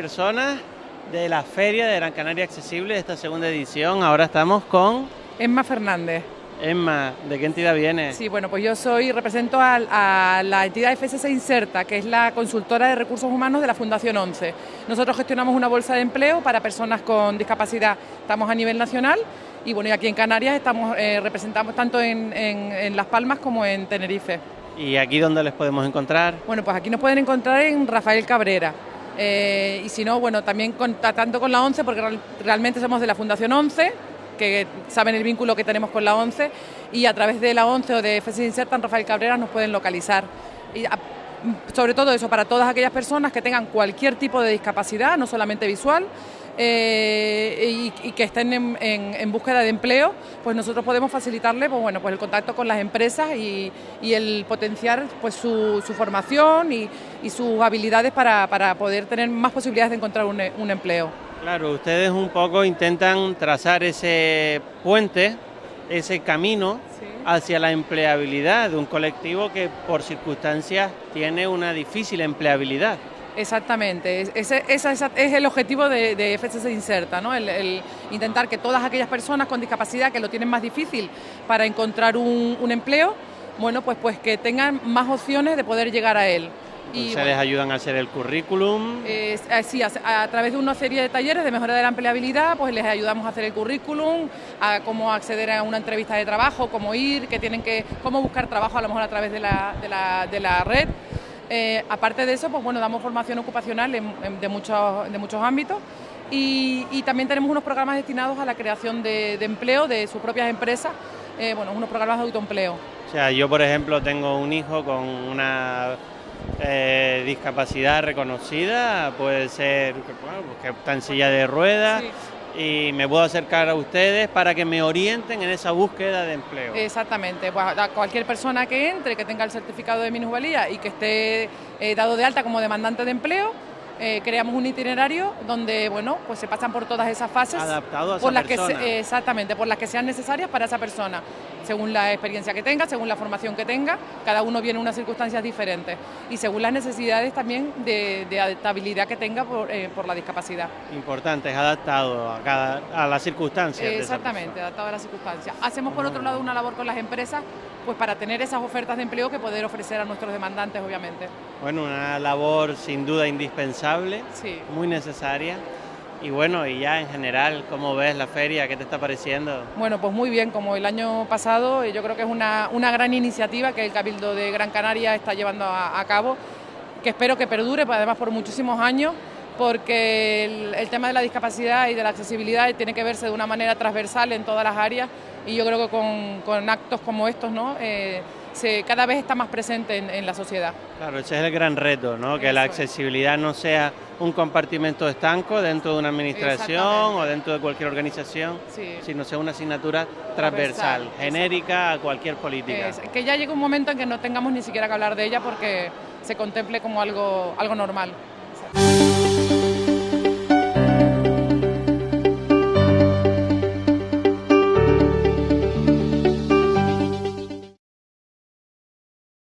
personas de la Feria de Gran Canaria Accesible de esta segunda edición. Ahora estamos con... Emma Fernández. Emma, ¿de qué entidad viene? Sí, bueno, pues yo soy, represento a, la entidad FSC Inserta, que es la consultora de recursos humanos de la Fundación 11. Nosotros gestionamos una bolsa de empleo para personas con discapacidad. Estamos a nivel nacional y bueno, y aquí en Canarias estamos eh, representamos tanto en, Las Palmas como en Tenerife. ¿Y aquí dónde les podemos encontrar? Bueno, pues aquí nos pueden encontrar en Rafael Cabrera. Eh, y si no, bueno, también contactando con la 11, porque realmente somos de la Fundación 11, que saben el vínculo que tenemos con la ONCE y a través de la ONCE o de FC Insertan Rafael Cabrera nos pueden localizar. Y sobre todo eso, para todas aquellas personas que tengan cualquier tipo de discapacidad, no solamente visual, eh, y, que estén en, búsqueda de empleo, pues nosotros podemos facilitarle pues bueno, pues el contacto con las empresas y, el potenciar pues su, formación y, sus habilidades para, poder tener más posibilidades de encontrar un empleo. Claro, ustedes un poco intentan trazar ese puente, ese camino hacia la empleabilidad de un colectivo que por circunstancias tiene una difícil empleabilidad. Exactamente, ese, es el objetivo de, de FCC Inserta, ¿no? El, intentar que todas aquellas personas con discapacidad que lo tienen más difícil para encontrar un, un empleo, bueno, pues, pues que tengan más opciones de poder llegar a él. Y, ¿Se les ayudan a hacer el currículum? Eh, sí, a, través de una serie de talleres de mejora de la empleabilidad, pues les ayudamos a hacer el currículum, a cómo acceder a una entrevista de trabajo, cómo ir, que tienen que, cómo buscar trabajo a lo mejor a través de la, de la, de la red. Eh, aparte de eso, pues bueno, damos formación ocupacional de, muchos, de muchos ámbitos y, también tenemos unos programas destinados a la creación de, empleo de sus propias empresas, eh, bueno, unos programas de autoempleo. O sea, yo por ejemplo tengo un hijo con una eh, discapacidad reconocida, puede ser pues que está en silla de ruedas. Y me puedo acercar a ustedes para que me orienten en esa búsqueda de empleo. Exactamente, pues cualquier persona que entre, que tenga el certificado de minusvalía y que esté eh, dado de alta como demandante de empleo, eh, creamos un itinerario donde bueno pues se pasan por todas esas fases adaptado a por las que exactamente por las que sean necesarias para esa persona según la experiencia que tenga según la formación que tenga cada uno viene en unas circunstancias diferentes y según las necesidades también de, adaptabilidad que tenga por, eh, por, la discapacidad. Importante es adaptado a cada a las circunstancias exactamente adaptado a las circunstancias. Hacemos por otro lado una labor con las empresas pues para tener esas ofertas de empleo que poder ofrecer a nuestros demandantes obviamente. Bueno una labor sin duda indispensable muy necesaria. Y bueno, y ya en general, ¿cómo ves la feria? ¿Qué te está pareciendo? Bueno, pues muy bien, como el año pasado, yo creo que es una, una gran iniciativa que el Cabildo de Gran Canaria está llevando a, cabo, que espero que perdure, pues, además por muchísimos años, porque el, tema de la discapacidad y de la accesibilidad tiene que verse de una manera transversal en todas las áreas y yo creo que con, con actos como estos, ¿no? Eh, se, cada vez está más presente en, la sociedad. Claro, ese es el gran reto, ¿no? que la accesibilidad no sea un compartimento estanco dentro de una administración o dentro de cualquier organización, sino sea una asignatura transversal, genérica a cualquier política. que ya llegue un momento en que no tengamos ni siquiera que hablar de ella porque se contemple como algo, algo normal.